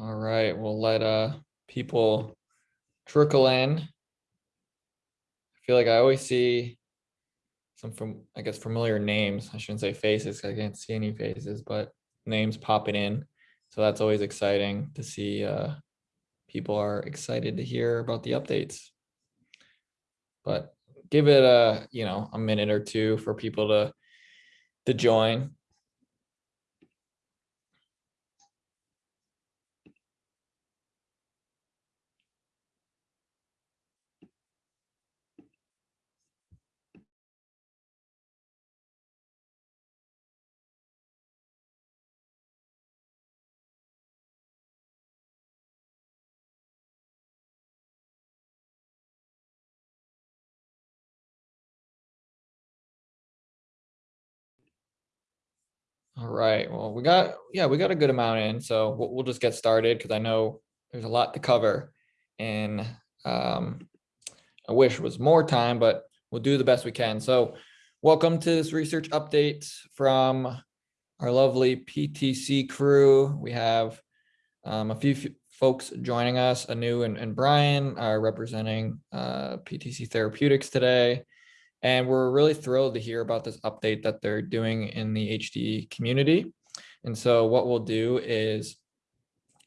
All right, we'll let uh people trickle in. I feel like I always see some from, I guess, familiar names. I shouldn't say faces. I can't see any faces, but names popping in. So that's always exciting to see uh people are excited to hear about the updates. But give it a, you know, a minute or two for people to to join. All right, well, we got, yeah, we got a good amount in, so we'll, we'll just get started because I know there's a lot to cover. And um, I wish was more time, but we'll do the best we can. So welcome to this research update from our lovely PTC crew. We have um, a few folks joining us, Anu and, and Brian are representing uh, PTC Therapeutics today. And we're really thrilled to hear about this update that they're doing in the HD community. And so what we'll do is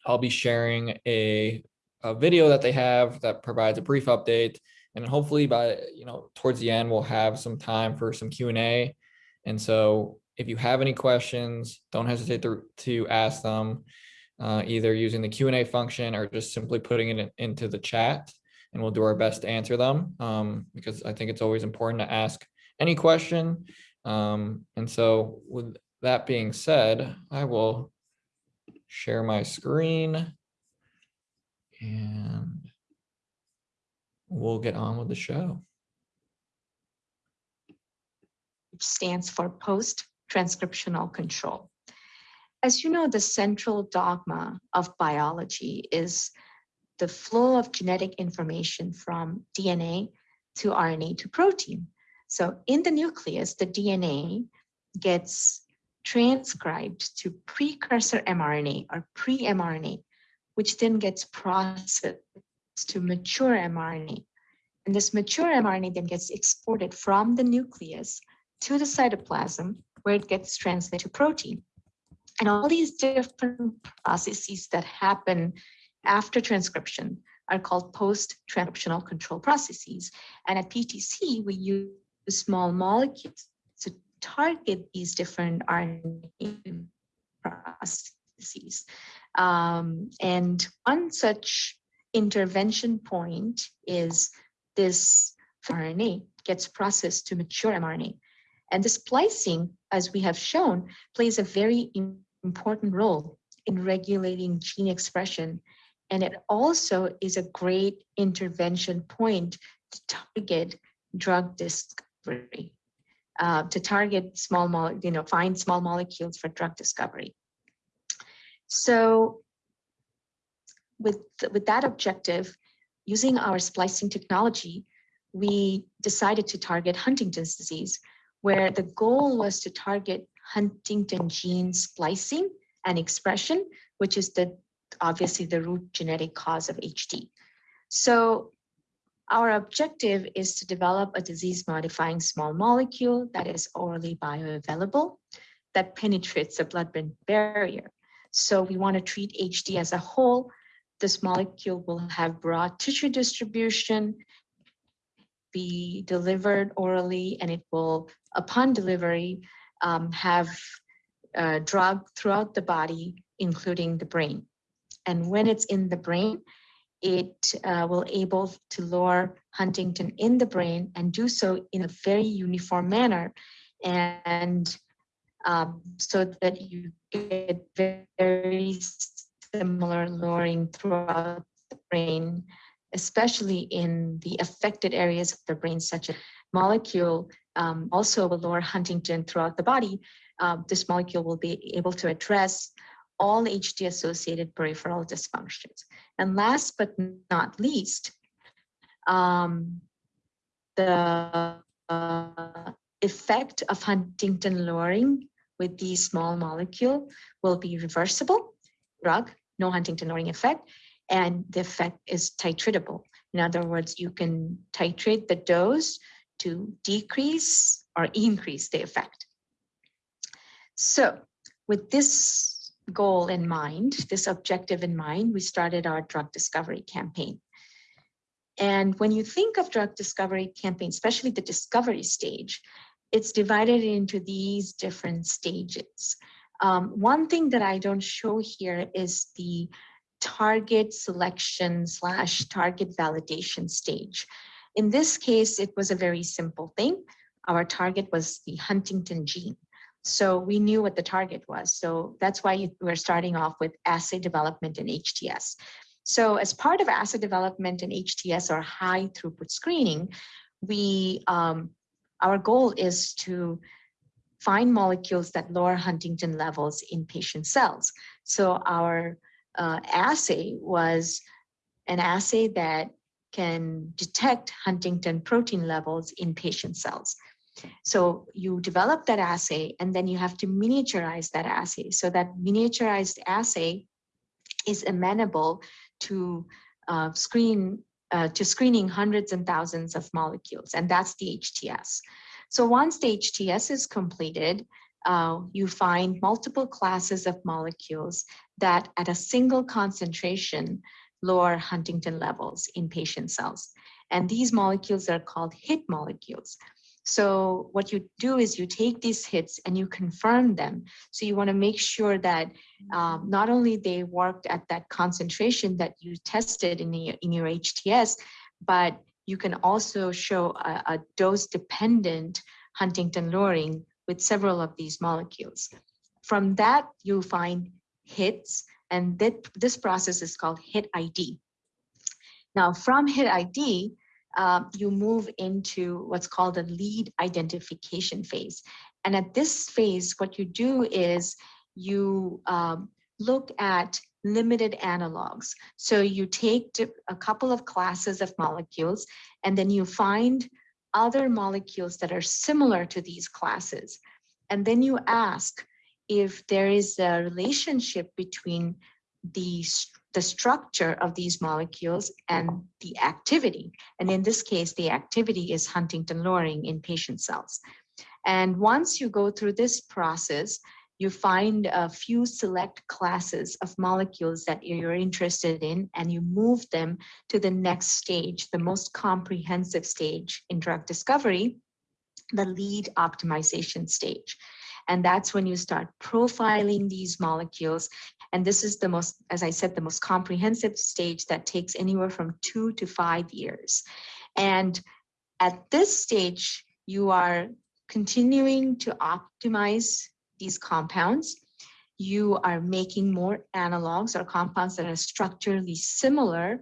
I'll be sharing a, a video that they have that provides a brief update. And hopefully by, you know, towards the end, we'll have some time for some Q&A. And so if you have any questions, don't hesitate to, to ask them uh, either using the Q&A function or just simply putting it in, into the chat and we'll do our best to answer them um, because I think it's always important to ask any question. Um, and so with that being said, I will share my screen and we'll get on with the show. which stands for post-transcriptional control. As you know, the central dogma of biology is the flow of genetic information from DNA to RNA to protein. So in the nucleus, the DNA gets transcribed to precursor mRNA or pre-mRNA, which then gets processed to mature mRNA. And this mature mRNA then gets exported from the nucleus to the cytoplasm where it gets translated to protein. And all these different processes that happen after transcription are called post-transcriptional control processes. And at PTC, we use small molecules to target these different RNA processes. Um, and one such intervention point is this RNA gets processed to mature mRNA. And the splicing, as we have shown, plays a very important role in regulating gene expression and it also is a great intervention point to target drug discovery, uh, to target small, mo you know, find small molecules for drug discovery. So with, with that objective, using our splicing technology, we decided to target Huntington's disease, where the goal was to target Huntington gene splicing and expression, which is the obviously the root genetic cause of HD. So our objective is to develop a disease modifying small molecule that is orally bioavailable that penetrates the blood-brain barrier. So we want to treat HD as a whole. This molecule will have broad tissue distribution, be delivered orally, and it will, upon delivery, um, have uh, drug throughout the body, including the brain. And when it's in the brain, it uh, will able to lower Huntington in the brain and do so in a very uniform manner. And um, so that you get very similar lowering throughout the brain, especially in the affected areas of the brain, such as molecule um, also will lower Huntington throughout the body. Uh, this molecule will be able to address all HD associated peripheral dysfunctions. And last but not least, um, the uh, effect of Huntington lowering with these small molecule will be reversible drug, no Huntington lowering effect, and the effect is titratable. In other words, you can titrate the dose to decrease or increase the effect. So with this goal in mind, this objective in mind, we started our drug discovery campaign. And when you think of drug discovery campaign, especially the discovery stage, it's divided into these different stages. Um, one thing that I don't show here is the target selection slash target validation stage. In this case, it was a very simple thing. Our target was the Huntington gene. So we knew what the target was. So that's why we're starting off with assay development in HTS. So as part of assay development in HTS or high throughput screening, we um, our goal is to find molecules that lower Huntington levels in patient cells. So our uh, assay was an assay that can detect Huntington protein levels in patient cells. So you develop that assay and then you have to miniaturize that assay. So that miniaturized assay is amenable to uh, screen uh, to screening hundreds and thousands of molecules, and that's the HTS. So once the HTS is completed, uh, you find multiple classes of molecules that at a single concentration lower Huntington levels in patient cells. And these molecules are called hit molecules. So what you do is you take these hits and you confirm them. So you want to make sure that um, not only they worked at that concentration that you tested in, the, in your HTS, but you can also show a, a dose-dependent Huntington lowering with several of these molecules. From that, you find hits, and that, this process is called hit ID. Now, from hit ID, uh, you move into what's called the lead identification phase. And at this phase, what you do is you um, look at limited analogs. So you take a couple of classes of molecules, and then you find other molecules that are similar to these classes. And then you ask if there is a relationship between the the structure of these molecules and the activity. And in this case, the activity is Huntington lowering in patient cells. And once you go through this process, you find a few select classes of molecules that you're interested in, and you move them to the next stage, the most comprehensive stage in drug discovery, the lead optimization stage. And that's when you start profiling these molecules and this is the most, as I said, the most comprehensive stage that takes anywhere from two to five years. And at this stage, you are continuing to optimize these compounds. You are making more analogs or compounds that are structurally similar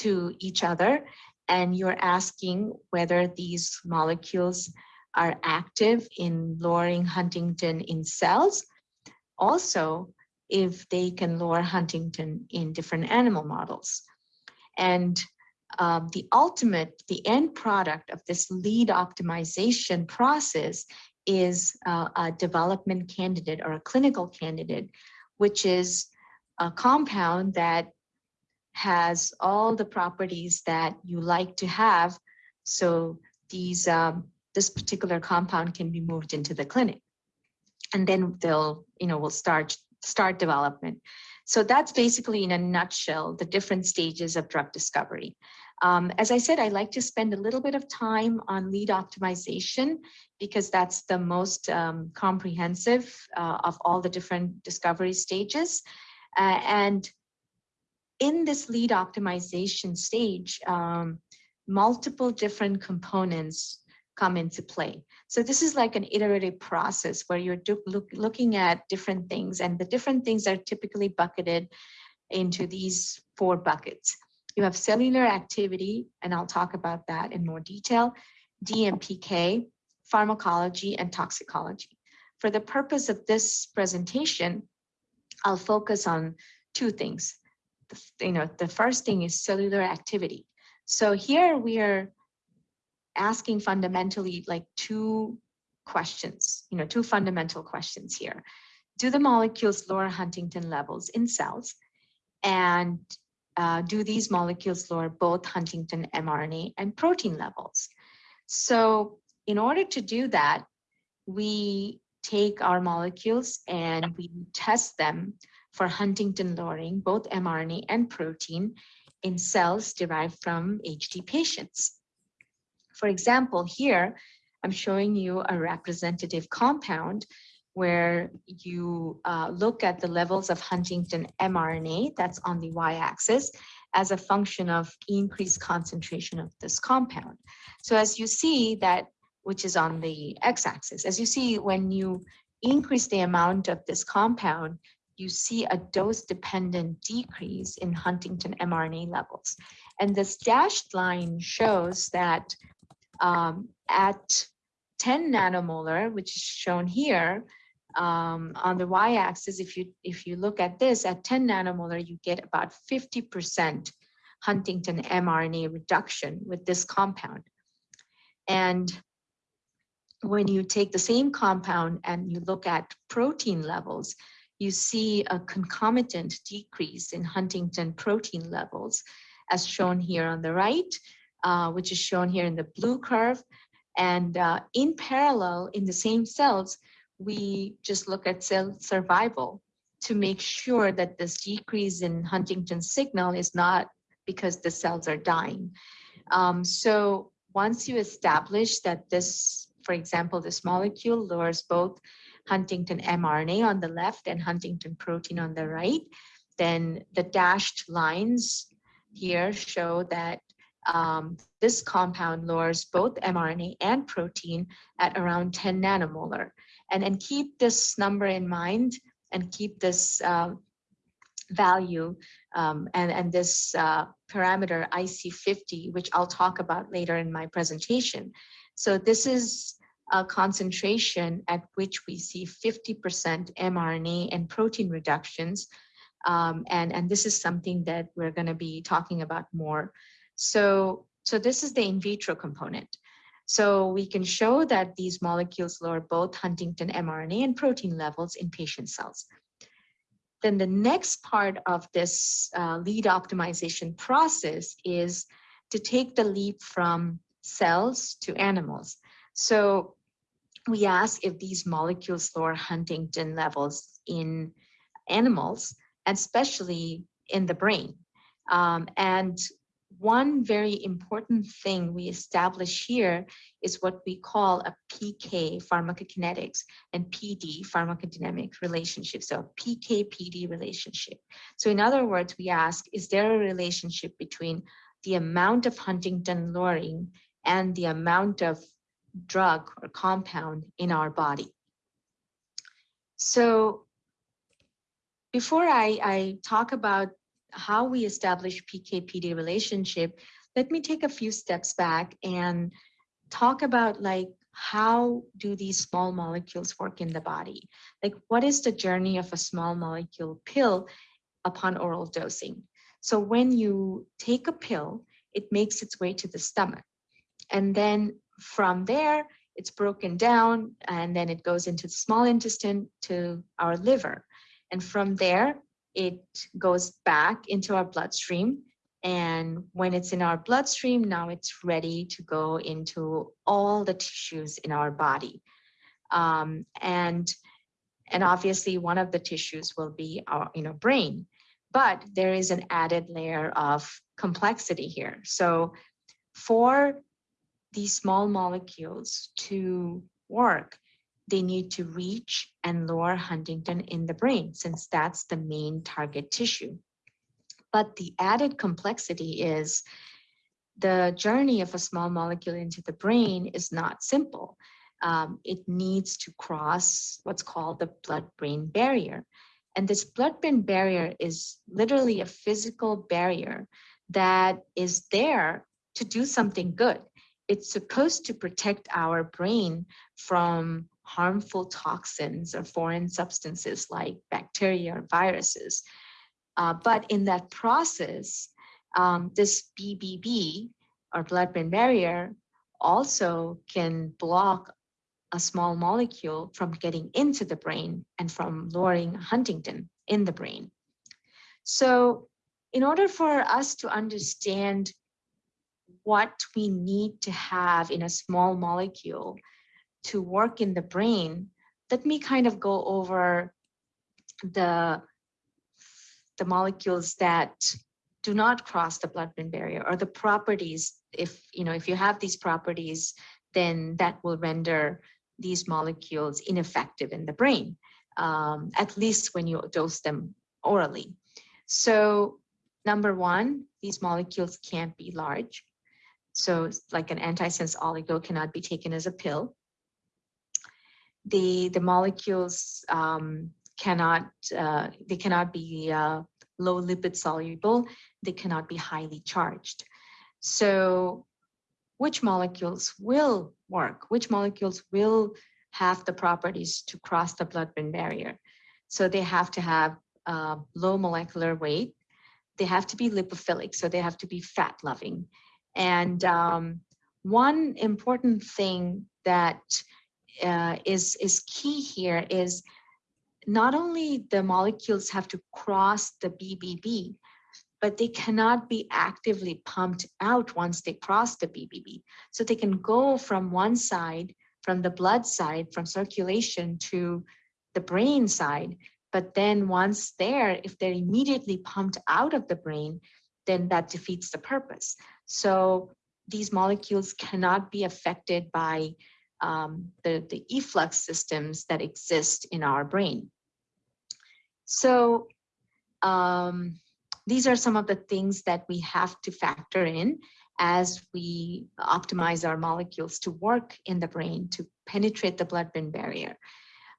to each other. And you're asking whether these molecules are active in lowering Huntington in cells. Also, if they can lower Huntington in different animal models. And um, the ultimate, the end product of this lead optimization process is uh, a development candidate or a clinical candidate, which is a compound that has all the properties that you like to have. So these um, this particular compound can be moved into the clinic. And then they'll, you know, we'll start start development. So that's basically in a nutshell, the different stages of drug discovery. Um, as I said, I like to spend a little bit of time on lead optimization because that's the most um, comprehensive uh, of all the different discovery stages. Uh, and in this lead optimization stage, um, multiple different components come into play. So this is like an iterative process where you're look, looking at different things and the different things are typically bucketed into these four buckets. You have cellular activity, and I'll talk about that in more detail, DMPK, pharmacology, and toxicology. For the purpose of this presentation, I'll focus on two things. You know, the first thing is cellular activity. So here we are asking fundamentally like two questions, you know, two fundamental questions here. Do the molecules lower Huntington levels in cells? and uh, do these molecules lower both Huntington mRNA and protein levels? So in order to do that, we take our molecules and we test them for Huntington lowering, both mRNA and protein in cells derived from HD patients. For example, here, I'm showing you a representative compound where you uh, look at the levels of Huntington mRNA that's on the y-axis as a function of increased concentration of this compound. So as you see that, which is on the x-axis, as you see when you increase the amount of this compound, you see a dose-dependent decrease in Huntington mRNA levels. And this dashed line shows that um, at 10 nanomolar, which is shown here, um, on the y-axis, if you if you look at this at 10 nanomolar, you get about 50% Huntington mRNA reduction with this compound. And when you take the same compound and you look at protein levels, you see a concomitant decrease in Huntington protein levels, as shown here on the right, uh, which is shown here in the blue curve. And uh, in parallel, in the same cells, we just look at cell survival to make sure that this decrease in Huntington signal is not because the cells are dying. Um, so once you establish that this, for example, this molecule lowers both Huntington mRNA on the left and Huntington protein on the right, then the dashed lines here show that um, this compound lowers both mRNA and protein at around 10 nanomolar. And, and keep this number in mind and keep this uh, value um, and, and this uh, parameter IC50, which I'll talk about later in my presentation. So this is a concentration at which we see 50% mRNA and protein reductions. Um, and, and this is something that we're going to be talking about more. So, so this is the in vitro component. So we can show that these molecules lower both Huntington mRNA and protein levels in patient cells. Then the next part of this uh, lead optimization process is to take the leap from cells to animals. So we ask if these molecules lower Huntington levels in animals, especially in the brain. Um, and one very important thing we establish here is what we call a PK pharmacokinetics and PD pharmacodynamic relationship. So PK-PD relationship. So in other words, we ask, is there a relationship between the amount of Huntington lowering and the amount of drug or compound in our body? So before I, I talk about how we establish PK-PD relationship, let me take a few steps back and talk about like how do these small molecules work in the body? Like what is the journey of a small molecule pill upon oral dosing? So when you take a pill, it makes its way to the stomach. And then from there, it's broken down and then it goes into the small intestine to our liver. And from there, it goes back into our bloodstream. And when it's in our bloodstream, now it's ready to go into all the tissues in our body. Um, and, and obviously one of the tissues will be our you know, brain, but there is an added layer of complexity here. So for these small molecules to work, they need to reach and lower Huntington in the brain since that's the main target tissue. But the added complexity is the journey of a small molecule into the brain is not simple. Um, it needs to cross what's called the blood-brain barrier. And this blood-brain barrier is literally a physical barrier that is there to do something good. It's supposed to protect our brain from harmful toxins or foreign substances like bacteria or viruses. Uh, but in that process, um, this BBB or blood-brain barrier also can block a small molecule from getting into the brain and from lowering Huntington in the brain. So in order for us to understand what we need to have in a small molecule to work in the brain, let me kind of go over the, the molecules that do not cross the blood-brain barrier or the properties. If, you know, if you have these properties, then that will render these molecules ineffective in the brain, um, at least when you dose them orally. So number one, these molecules can't be large. So like an antisense oligo cannot be taken as a pill. The, the molecules um, cannot, uh, they cannot be uh, low lipid soluble, they cannot be highly charged. So which molecules will work, which molecules will have the properties to cross the blood-brain barrier. So they have to have uh, low molecular weight, they have to be lipophilic, so they have to be fat loving. And um, one important thing that uh, is is key here is not only the molecules have to cross the BBB, but they cannot be actively pumped out once they cross the BBB. So they can go from one side, from the blood side, from circulation to the brain side. But then once there, if they're immediately pumped out of the brain, then that defeats the purpose. So these molecules cannot be affected by um, the, the efflux systems that exist in our brain. So um, these are some of the things that we have to factor in as we optimize our molecules to work in the brain to penetrate the blood-brain barrier.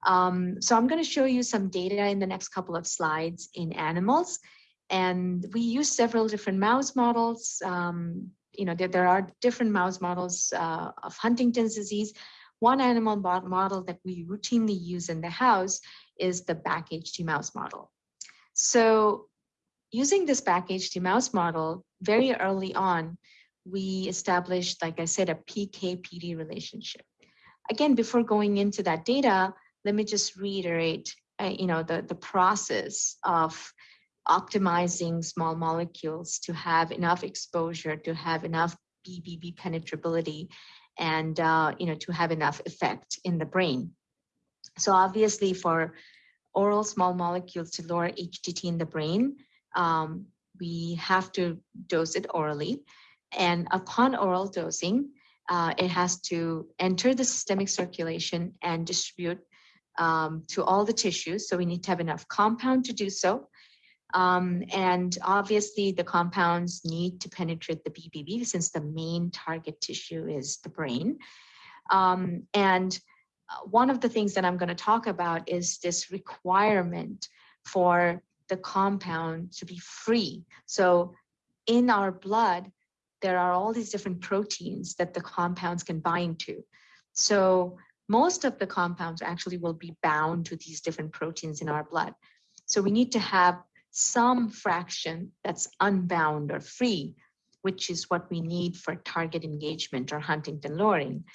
Um, so I'm going to show you some data in the next couple of slides in animals. And we use several different mouse models. Um, you know, there, there are different mouse models uh, of Huntington's disease. One animal model that we routinely use in the house is the BAC-HD mouse model. So using this BAC-HD mouse model, very early on, we established, like I said, a PK-PD relationship. Again, before going into that data, let me just reiterate, uh, you know, the, the process of optimizing small molecules to have enough exposure, to have enough BBB penetrability, and, uh, you know, to have enough effect in the brain. So obviously for oral small molecules to lower HTT in the brain, um, we have to dose it orally. And upon oral dosing, uh, it has to enter the systemic circulation and distribute um, to all the tissues. So we need to have enough compound to do so. Um, and obviously the compounds need to penetrate the BBB since the main target tissue is the brain. Um, and uh, one of the things that I'm going to talk about is this requirement for the compound to be free. So in our blood, there are all these different proteins that the compounds can bind to. So most of the compounds actually will be bound to these different proteins in our blood. So we need to have some fraction that's unbound or free, which is what we need for target engagement or Huntington lowering.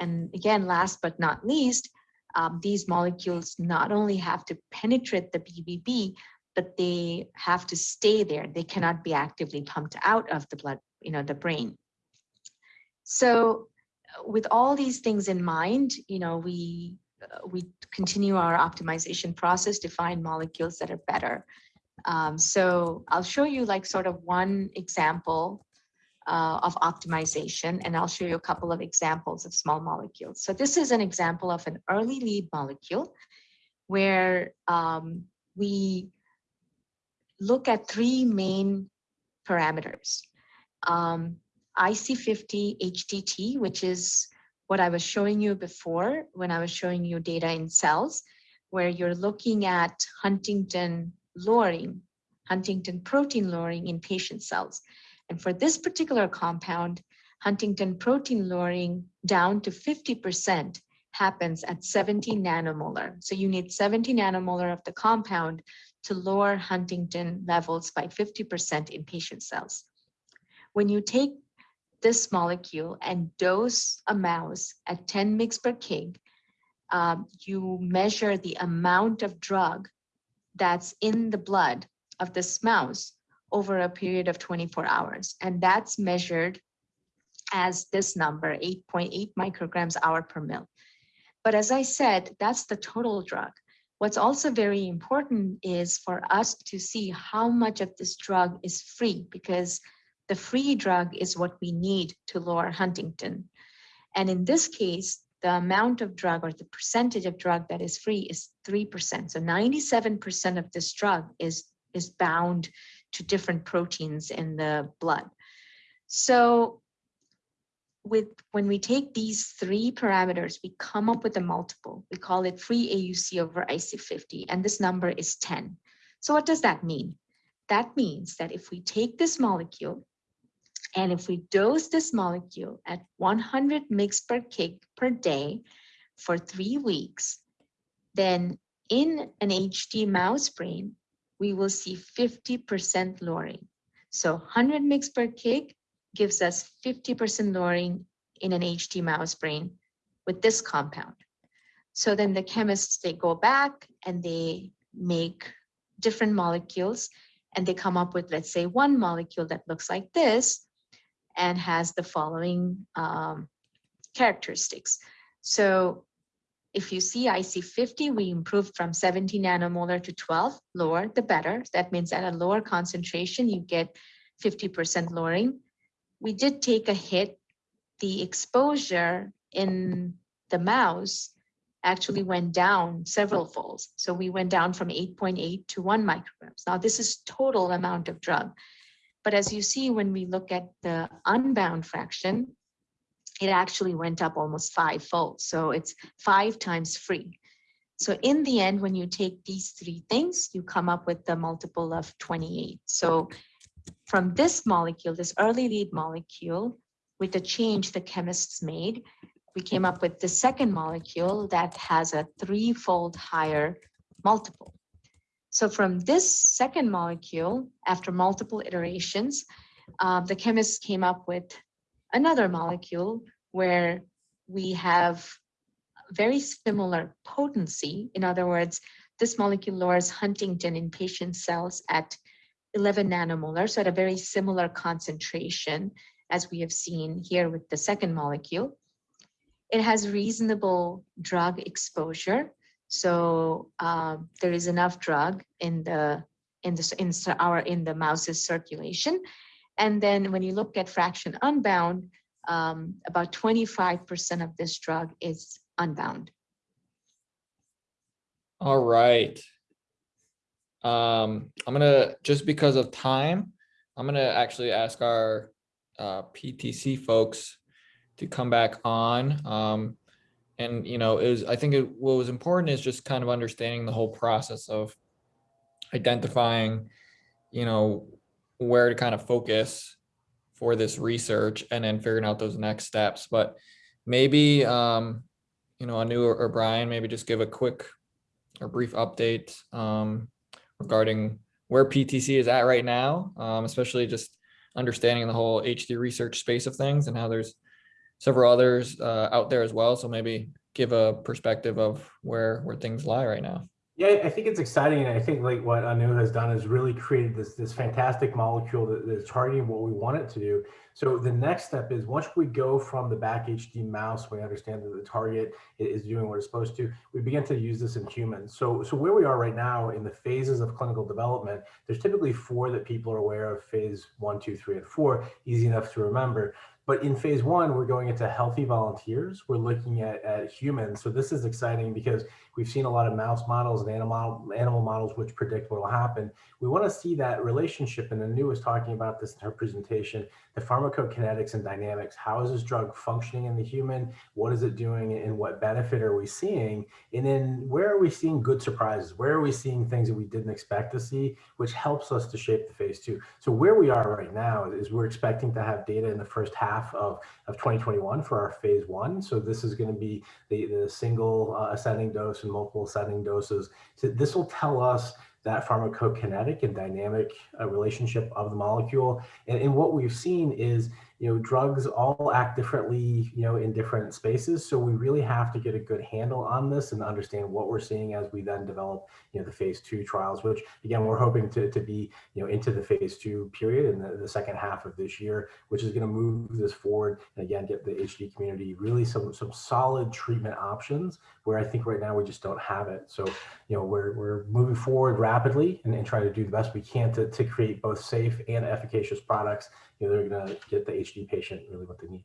And again, last but not least, um, these molecules not only have to penetrate the BBB, but they have to stay there. They cannot be actively pumped out of the blood, you know, the brain. So with all these things in mind, you know, we uh, we continue our optimization process to find molecules that are better. Um, so I'll show you like sort of one example uh, of optimization, and I'll show you a couple of examples of small molecules. So this is an example of an early lead molecule where um, we look at three main parameters. Um, IC50 HTT, which is what I was showing you before when I was showing you data in cells, where you're looking at Huntington lowering, Huntington protein lowering in patient cells. And for this particular compound, Huntington protein lowering down to 50% happens at 70 nanomolar. So you need 70 nanomolar of the compound to lower Huntington levels by 50% in patient cells. When you take this molecule and dose a mouse at 10 mg per kg, um, you measure the amount of drug that's in the blood of this mouse over a period of 24 hours. And that's measured as this number, 8.8 micrograms hour per mil. But as I said, that's the total drug. What's also very important is for us to see how much of this drug is free because the free drug is what we need to lower Huntington. And in this case, the amount of drug or the percentage of drug that is free is 3%. So 97% of this drug is, is bound to different proteins in the blood. So with when we take these three parameters, we come up with a multiple. We call it free AUC over IC50, and this number is 10. So what does that mean? That means that if we take this molecule and if we dose this molecule at 100 mg per kg per day for three weeks, then in an HD mouse brain, we will see 50% lowering. So 100 mg per kg gives us 50% lowering in an HD mouse brain with this compound. So then the chemists, they go back and they make different molecules and they come up with, let's say, one molecule that looks like this and has the following um, characteristics. So if you see IC50, we improved from 70 nanomolar to 12, lower the better. That means at a lower concentration, you get 50% lowering we did take a hit. The exposure in the mouse actually went down several folds. So we went down from 8.8 to 1 micrograms. Now this is total amount of drug. But as you see, when we look at the unbound fraction, it actually went up almost five fold. So it's five times free. So in the end, when you take these three things, you come up with the multiple of 28. So from this molecule, this early lead molecule, with the change the chemists made, we came up with the second molecule that has a threefold higher multiple. So from this second molecule, after multiple iterations, uh, the chemists came up with another molecule where we have very similar potency. In other words, this molecule lowers Huntington in patient cells at 11 nanomolar, so at a very similar concentration as we have seen here with the second molecule. It has reasonable drug exposure. So um, there is enough drug in the in the in our in the mouse's circulation. And then when you look at fraction unbound, um, about 25% of this drug is unbound. All right. Um, I'm gonna, just because of time, I'm gonna actually ask our uh, PTC folks to come back on. Um, and, you know, it was I think it, what was important is just kind of understanding the whole process of identifying, you know, where to kind of focus for this research and then figuring out those next steps. But maybe, um, you know, Anu or, or Brian, maybe just give a quick or brief update um, regarding where PTC is at right now, um, especially just understanding the whole HD research space of things and how there's several others uh, out there as well. So maybe give a perspective of where where things lie right now. Yeah, I think it's exciting, and I think like what Anu has done is really created this this fantastic molecule that is targeting what we want it to do. So the next step is once we go from the BAC-HD mouse, we understand that the target is doing what it's supposed to, we begin to use this in humans. So, so where we are right now in the phases of clinical development, there's typically four that people are aware of, phase one, two, three, and four, easy enough to remember. But in phase one, we're going into healthy volunteers. We're looking at, at humans. So this is exciting because we've seen a lot of mouse models and animal, animal models which predict what will happen. We want to see that relationship, and Anu was talking about this in her presentation, the pharmacokinetics and dynamics. How is this drug functioning in the human? What is it doing and what benefit are we seeing? And then where are we seeing good surprises? Where are we seeing things that we didn't expect to see, which helps us to shape the phase two? So where we are right now is we're expecting to have data in the first half half of, of 2021 for our phase one. So this is going to be the, the single uh, ascending dose and multiple ascending doses. So this will tell us that pharmacokinetic and dynamic uh, relationship of the molecule. And, and, what we've seen is you know, drugs all act differently, you know, in different spaces. So we really have to get a good handle on this and understand what we're seeing as we then develop, you know, the phase two trials, which again, we're hoping to, to be, you know, into the phase two period in the, the second half of this year, which is going to move this forward and again, get the HD community really some, some solid treatment options where I think right now we just don't have it. So, you know, we're, we're moving forward rapidly and, and trying to do the best we can to, to create both safe and efficacious products you know, they're going to get the HD patient really what they need.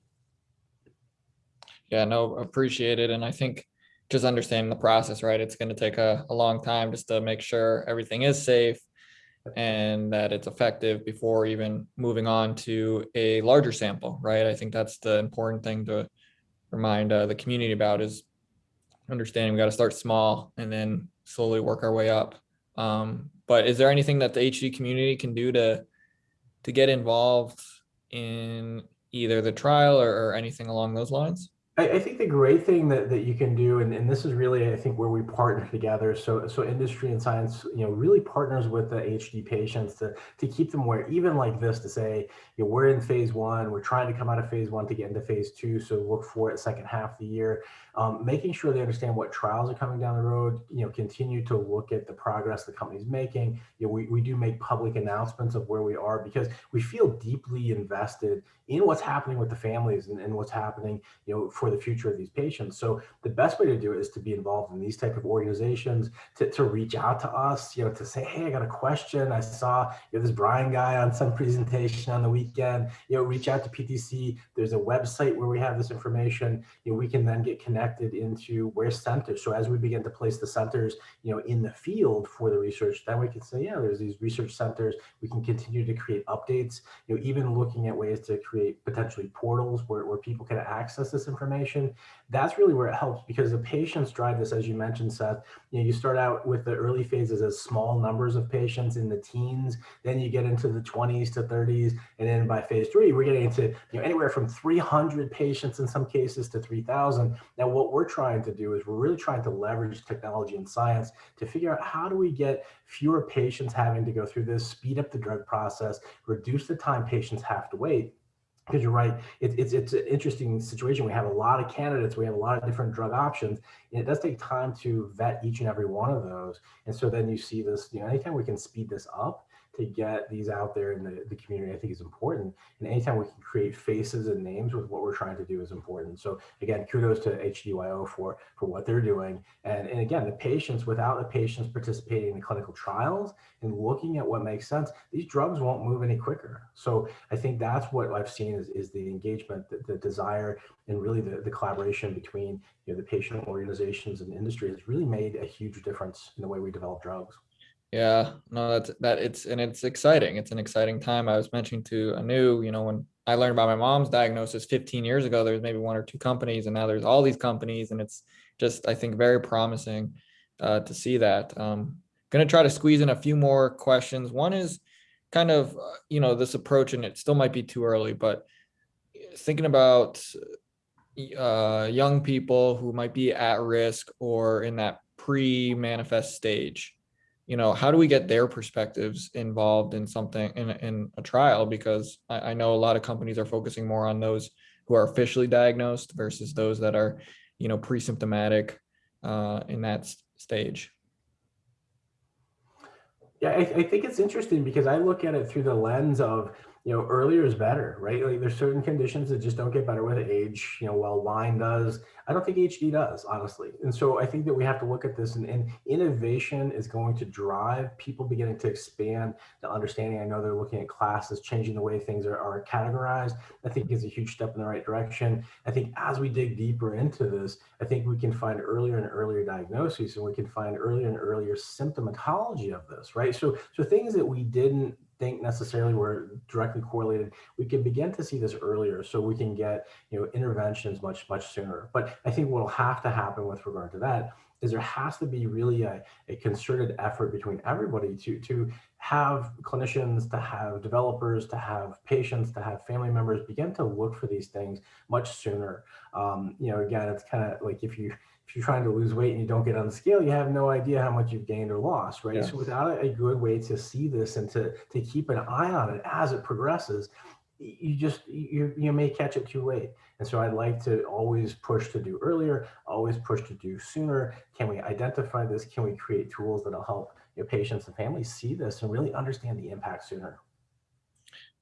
Yeah, no, appreciate it. And I think just understanding the process, right? It's going to take a, a long time just to make sure everything is safe and that it's effective before even moving on to a larger sample, right? I think that's the important thing to remind uh, the community about is understanding we got to start small and then slowly work our way up. Um, but is there anything that the HD community can do to to get involved in either the trial or, or anything along those lines? I, I, think the great thing that, that you can do, and, and this is really, I think, where we partner together. So, so industry and science, you know, really partners with the HD patients to, to keep them where even like this to say, you know, we're in phase one, we're trying to come out of phase one to get into phase two. So look for it second half of the year, um, making sure they understand what trials are coming down the road, you know, continue to look at the progress the company's making. You know, we, we do make public announcements of where we are because we feel deeply invested in what's happening with the families and, and what's happening, you know, for the future of these patients. So the best way to do it is to be involved in these type of organizations, to, to reach out to us, you know, to say, hey, I got a question. I saw you know, this Brian guy on some presentation on the weekend, you know, reach out to PTC. There's a website where we have this information. You know, we can then get connected into where centers. So as we begin to place the centers, you know, in the field for the research, then we can say, yeah, there's these research centers. We can continue to create updates, you know, even looking at ways to create potentially portals where, where people can access this information. That's really where it helps because the patients drive this, as you mentioned, Seth. You know, you start out with the early phases as small numbers of patients in the teens, then you get into the 20s to 30s, and then by phase three, we're getting into you know anywhere from 300 patients in some cases to 3,000. Now, what we're trying to do is we're really trying to leverage technology and science to figure out how do we get fewer patients having to go through this, speed up the drug process, reduce the time patients have to wait. Because you're right it, it's it's an interesting situation. We have a lot of candidates we have a lot of different drug options and it does take time to vet each and every one of those. And so then you see this you know anytime we can speed this up to get these out there in the, the community, I think is important. And anytime we can create faces and names with what we're trying to do is important. So again, kudos to HDYO for, for what they're doing. And, and again, the patients, without the patients participating in the clinical trials and looking at what makes sense, these drugs won't move any quicker. So I think that's what I've seen is, is the engagement, the, the desire, and really the, the collaboration between you know, the patient organizations and industry has really made a huge difference in the way we develop drugs. Yeah, no, that's that it's and it's exciting. It's an exciting time. I was mentioning to Anu, you know, when I learned about my mom's diagnosis 15 years ago, there's maybe one or two companies, and now there's all these companies, and it's just I think very promising uh, to see that. Um, gonna try to squeeze in a few more questions. One is kind of uh, you know this approach, and it still might be too early, but thinking about uh, young people who might be at risk or in that pre-manifest stage you know, how do we get their perspectives involved in something in, in a trial? Because I, I know a lot of companies are focusing more on those who are officially diagnosed versus those that are, you know, pre-symptomatic uh, in that stage. Yeah, I, I think it's interesting because I look at it through the lens of, you know, earlier is better, right? Like there's certain conditions that just don't get better with age, you know, while wine does. I don't think HD does, honestly. And so I think that we have to look at this and, and innovation is going to drive people beginning to expand the understanding. I know they're looking at classes, changing the way things are, are categorized. I think is a huge step in the right direction. I think as we dig deeper into this, I think we can find earlier and earlier diagnoses and we can find earlier and earlier symptomatology of this, right? So, so things that we didn't think necessarily were directly correlated, we can begin to see this earlier so we can get you know interventions much, much sooner. But I think what will have to happen with regard to that is there has to be really a, a concerted effort between everybody to, to have clinicians, to have developers, to have patients, to have family members begin to look for these things much sooner. Um, you know, again, it's kind of like if you if you're trying to lose weight and you don't get on the scale, you have no idea how much you've gained or lost, right? Yeah. So without a good way to see this and to, to keep an eye on it as it progresses, you just you you may catch it too late. And so I'd like to always push to do earlier, always push to do sooner. Can we identify this? Can we create tools that'll help your patients and families see this and really understand the impact sooner?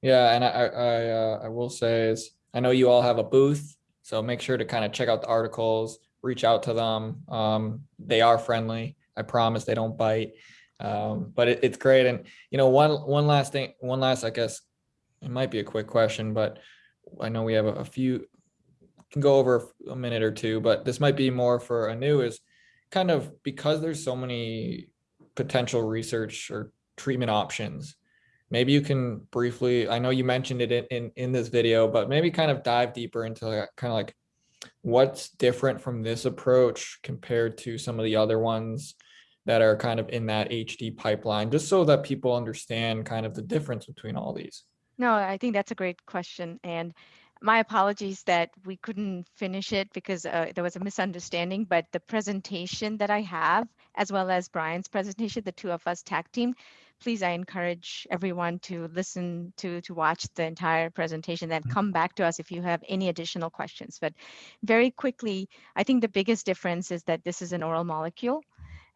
Yeah, and I, I, I, uh, I will say is, I know you all have a booth, so make sure to kind of check out the articles, reach out to them. Um, they are friendly. I promise they don't bite. Um, but it, it's great. And, you know, one, one last thing, one last, I guess, it might be a quick question, but I know we have a, a few, can go over a minute or two, but this might be more for Anu is kind of because there's so many potential research or treatment options maybe you can briefly, I know you mentioned it in, in, in this video, but maybe kind of dive deeper into kind of like what's different from this approach compared to some of the other ones that are kind of in that HD pipeline, just so that people understand kind of the difference between all these. No, I think that's a great question. And my apologies that we couldn't finish it because uh, there was a misunderstanding, but the presentation that I have, as well as Brian's presentation, the two of us tag team, please, I encourage everyone to listen to, to watch the entire presentation, then come back to us if you have any additional questions. But very quickly, I think the biggest difference is that this is an oral molecule.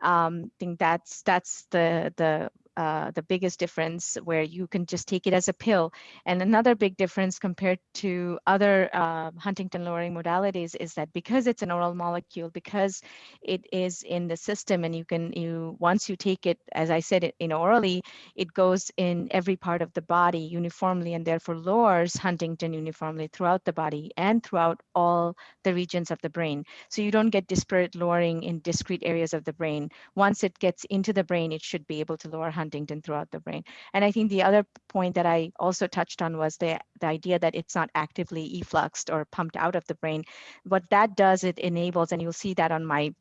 Um, I think that's that's the the uh, the biggest difference where you can just take it as a pill. And another big difference compared to other uh, huntingtin lowering modalities is that because it's an oral molecule, because it is in the system and you can, you once you take it, as I said, in orally, it goes in every part of the body uniformly and therefore lowers huntingtin uniformly throughout the body and throughout all the regions of the brain. So you don't get disparate lowering in discrete areas of the brain. Once it gets into the brain, it should be able to lower huntingtin throughout the brain. And I think the other point that I also touched on was the, the idea that it's not actively effluxed or pumped out of the brain. What that does, it enables, and you'll see that on my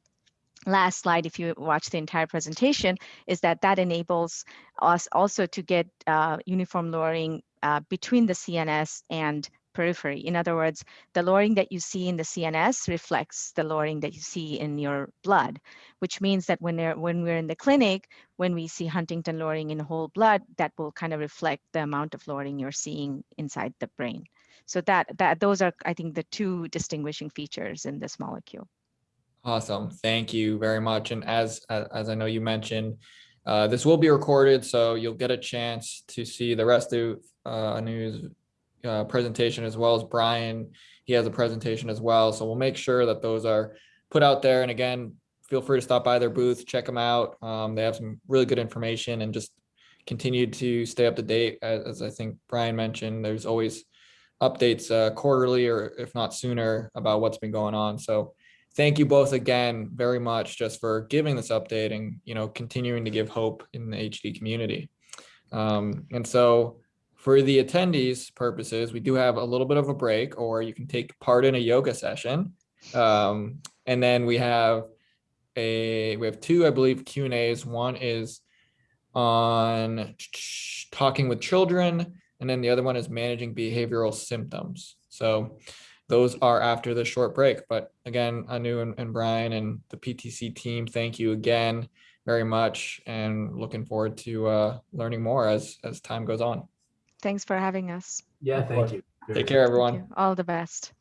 last slide, if you watch the entire presentation, is that that enables us also to get uh, uniform lowering uh, between the CNS and periphery. In other words, the lowering that you see in the CNS reflects the lowering that you see in your blood, which means that when, when we're in the clinic, when we see huntingtin lowering in whole blood, that will kind of reflect the amount of lowering you're seeing inside the brain. So that, that those are, I think, the two distinguishing features in this molecule. Awesome. Thank you very much. And as, as I know you mentioned, uh, this will be recorded, so you'll get a chance to see the rest of uh, news uh, presentation as well as Brian. He has a presentation as well. So we'll make sure that those are put out there. And again, feel free to stop by their booth, check them out. Um, they have some really good information and just continue to stay up to date. As, as I think Brian mentioned, there's always updates uh, quarterly or if not sooner about what's been going on. So thank you both again very much just for giving this update and, you know, continuing to give hope in the HD community. Um, and so for the attendees purposes, we do have a little bit of a break or you can take part in a yoga session. Um, and then we have a, we have two, I believe, Q and A's. One is on talking with children, and then the other one is managing behavioral symptoms. So those are after the short break. But again, Anu and, and Brian and the PTC team, thank you again very much and looking forward to uh, learning more as, as time goes on. Thanks for having us. Yeah, thank you. Take care, Thank everyone. you. All the best.